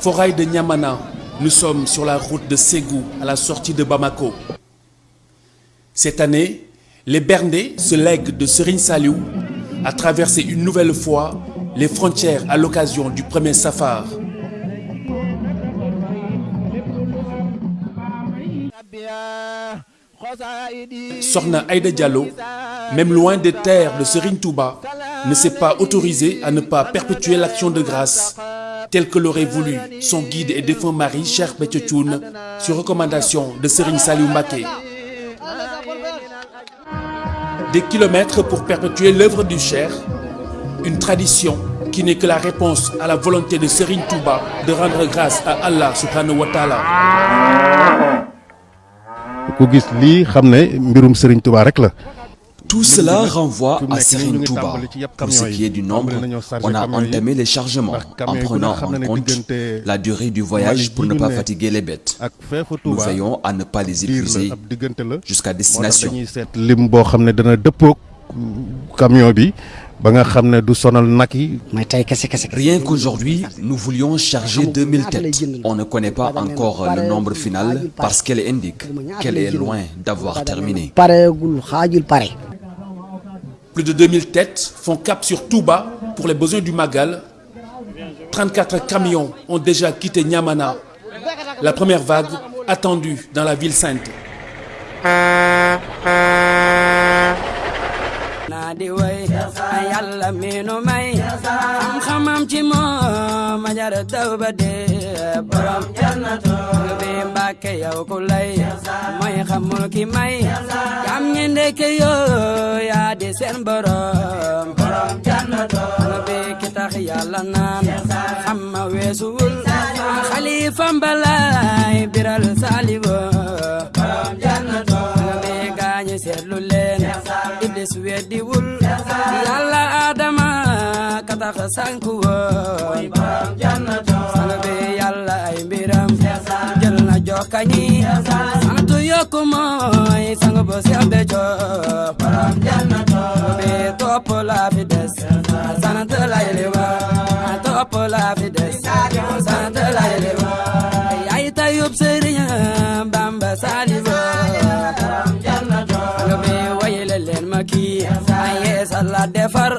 Forail de Niamana, nous sommes sur la route de Ségou à la sortie de Bamako. Cette année, les Bernais se lèguent de Serine Saliou à traverser une nouvelle fois les frontières à l'occasion du premier safar. Sorna Aïda Diallo, même loin des terres de Serine Touba, ne s'est pas autorisé à ne pas perpétuer l'action de grâce tel que l'aurait voulu son guide et défunt mari Cheikh Betchetoun sur recommandation de Serine Saliou. Des kilomètres pour perpétuer l'œuvre du Cheikh, une tradition qui n'est que la réponse à la volonté de Serine Touba de rendre grâce à Allah subhanahu wa ta'ala. Serigne. Tout cela renvoie à Serine Touba. Pour ce qui est du nombre, on a entamé les chargements en prenant en compte la durée du voyage pour ne pas fatiguer les bêtes. Nous veillons à ne pas les épuiser jusqu'à destination. Rien qu'aujourd'hui, nous voulions charger 2000 têtes. On ne connaît pas encore le nombre final parce qu'elle indique qu'elle est loin d'avoir terminé. Plus de 2000 têtes font cap sur Touba pour les besoins du Magal. 34 camions ont déjà quitté Niamana. La première vague attendue dans la ville sainte. Di yàlla miinu may. Am xamam ci moom ma jar daw ba dee. Borom jannatu bi mbàkke yow ku lay. Mooy xamul ki may. Jam ñi ndeke yoo yaa di seen borom. Borom jannatu bi ma weesuwul. Xalifa mbalaay biral weddiwul yàlla adama ka tax sanku woon sang bi yàlla ay mbiram jël na jokkañi sant yokku mooy sang bo seex be coob sang bi topp la fi des sant lay liwa la fi des sant lay liwa yaay tayub sëriñ maki aye sallah defar.